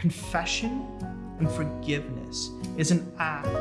confession and forgiveness is an act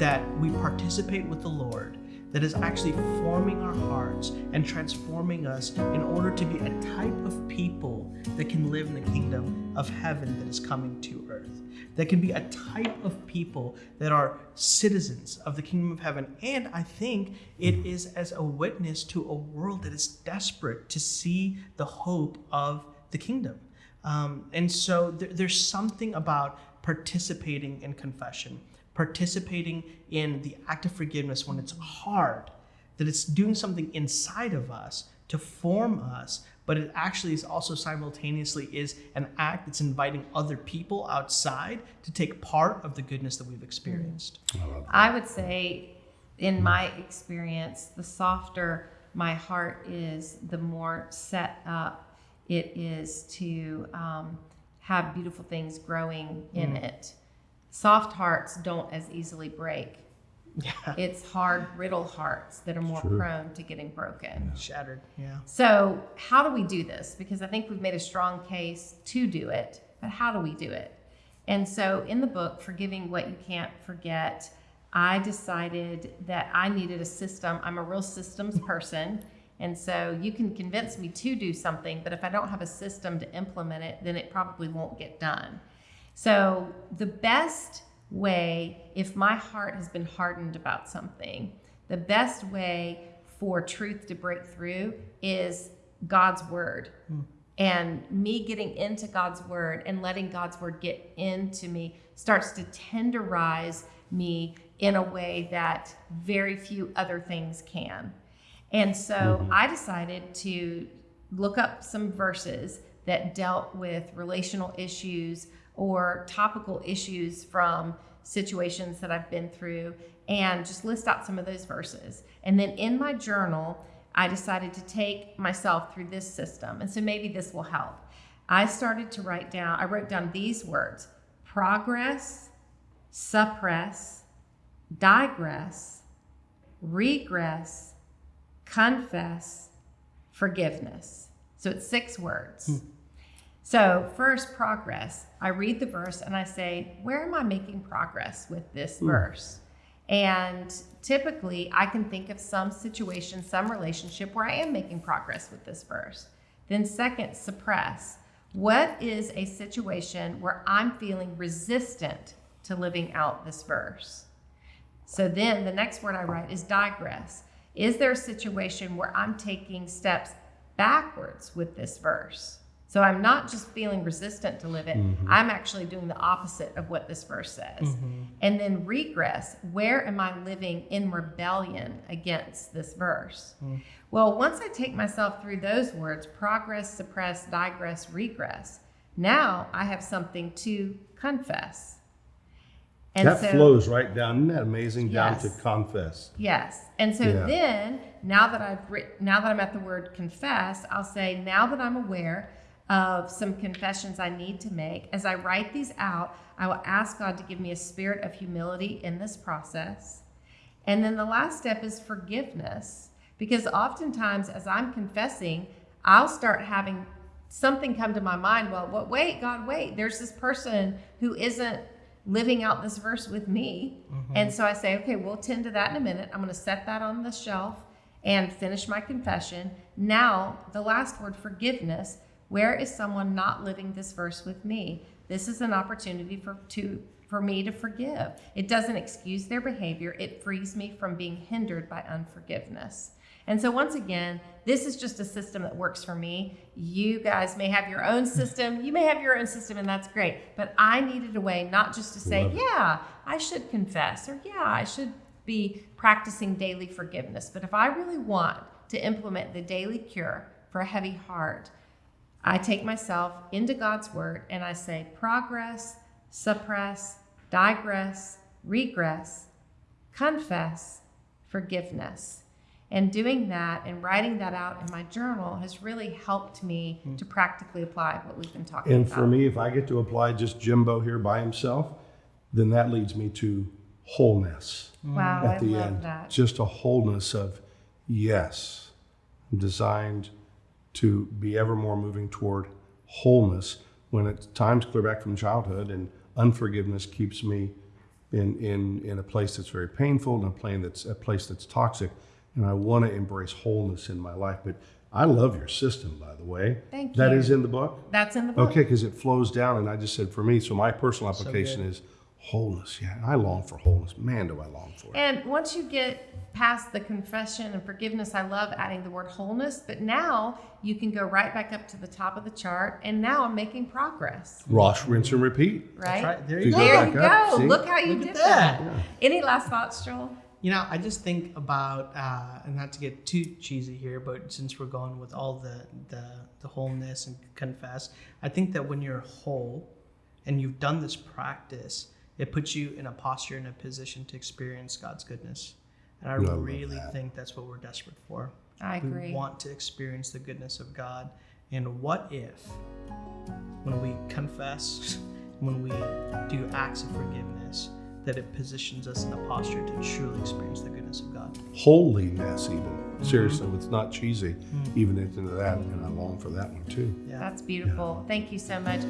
that we participate with the Lord that is actually forming our hearts and transforming us in order to be a type of people that can live in the kingdom of heaven that is coming to earth. That can be a type of people that are citizens of the kingdom of heaven. And I think it is as a witness to a world that is desperate to see the hope of the kingdom. Um, and so there, there's something about participating in confession, participating in the act of forgiveness when it's hard, that it's doing something inside of us to form us, but it actually is also simultaneously is an act that's inviting other people outside to take part of the goodness that we've experienced. I would say, in my experience, the softer my heart is, the more set up it is to um, have beautiful things growing in it. Soft hearts don't as easily break. Yeah. It's hard, brittle hearts that are more Sure. prone to getting broken. Shattered. Yeah. So, how do we do this? Because I think we've made a strong case to do it, but how do we do it? And so, in the book, Forgiving What You Can't Forget, I decided that I needed a system. I'm a real systems person. And so, you can convince me to do something, but if I don't have a system to implement it, then it probably won't get done. So, the best way, if my heart has been hardened about something, the best way for truth to break through is God's word. Hmm. And me getting into God's word and letting God's word get into me starts to tenderize me in a way that very few other things can. And so mm-hmm. I decided to look up some verses that dealt with relational issues or topical issues from situations that I've been through and just list out some of those verses. And then in my journal, I decided to take myself through this system. And so maybe this will help. I started to write down, I wrote down these words progress, suppress, digress, regress, confess, forgiveness. So it's six words. Hmm. So, first, progress. I read the verse and I say, Where am I making progress with this hmm. verse? And typically, I can think of some situation, some relationship where I am making progress with this verse. Then, second, suppress. What is a situation where I'm feeling resistant to living out this verse? So then the next word I write is digress. Is there a situation where I'm taking steps backwards with this verse? So I'm not just feeling resistant to live it, mm-hmm. I'm actually doing the opposite of what this verse says. Mm-hmm. And then regress, where am I living in rebellion against this verse? Mm. Well, once I take myself through those words progress, suppress, digress, regress now I have something to confess. And that so- flows right down. Isn't that amazing? Down to confess. Yes. And so Yeah. then, now that I've writ- now that I'm at the word confess, I'll say, now that I'm aware of some confessions I need to make, as I write these out, I will ask God to give me a spirit of humility in this process. And then the last step is forgiveness, because oftentimes as I'm confessing, I'll start having something come to my mind. Well, what, wait, God, wait, there's this person who isn't living out this verse with me. Mm-hmm. And so I say, okay, we'll tend to that in a minute. I'm going to set that on the shelf and finish my confession. Now, the last word, forgiveness. Where is someone not living this verse with me? This is an opportunity for to for me to forgive. It doesn't excuse their behavior. It frees me from being hindered by unforgiveness. And so once again, this is just a system that works for me. You guys may have your own system. You may have your own system and that's great. But I needed a way not just to say, yeah, I should confess or yeah, I should be practicing daily forgiveness. But if I really want to implement the daily cure for a heavy heart, I take myself into God's word and I say, progress, suppress, digress, regress, confess, forgiveness. And doing that and writing that out in my journal has really helped me mm. to practically apply what we've been talking And about. And for me, if I get to apply just Jimbo here by himself, then that leads me to wholeness wow, at I the love end. that. Just a wholeness of, yes, I'm designed to be ever more moving toward wholeness when at times clear back from childhood and unforgiveness keeps me in, in, in a place that's very painful and a place that's a place that's toxic. And I want to embrace wholeness in my life. But I love your system, by the way. Thank you. is in the book. That's in the book. Okay, because it flows down, and I just said for me. So my personal application good. is wholeness. Yeah, I long for wholeness. Man, do I long for it. And once you get past the confession and forgiveness, I love adding the word wholeness, but now you can go right back up to the top of the chart, and now I'm making progress, Wash, rinse, and repeat. right? That's right. There You you go go. There you go. see? Look how you Look did at that. that. Any last thoughts, Joel? You know, I just think about, uh, and not to get too cheesy here, but since we're going with all the, the the wholeness and confess, I think that when you're whole, and you've done this practice, it puts you in a posture and a position to experience God's goodness. And I love really that. think that's what we're desperate for. I We agree. want to experience the goodness of God. And what if, when we confess, when we do acts of forgiveness, that it positions us in a posture to truly experience the goodness of God? Holiness, even. Mm-hmm. Seriously, it's not cheesy, mm. even into that. And I long for that one too. Yeah. That's beautiful. Thank you so much.